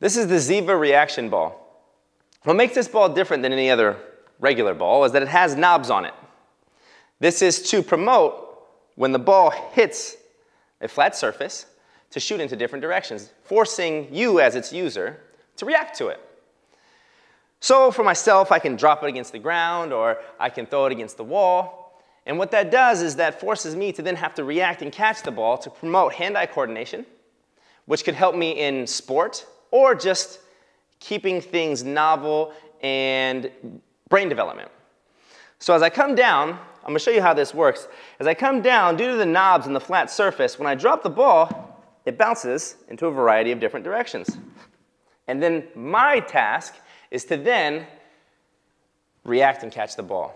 This is the Ziva reaction ball. What makes this ball different than any other regular ball is that it has knobs on it. This is to promote when the ball hits a flat surface to shoot into different directions, forcing you as its user to react to it. So for myself, I can drop it against the ground or I can throw it against the wall. And what that does is that forces me to then have to react and catch the ball to promote hand-eye coordination, which could help me in sport or just keeping things novel and brain development. So as I come down, I'm gonna show you how this works. As I come down, due to the knobs and the flat surface, when I drop the ball, it bounces into a variety of different directions. And then my task is to then react and catch the ball.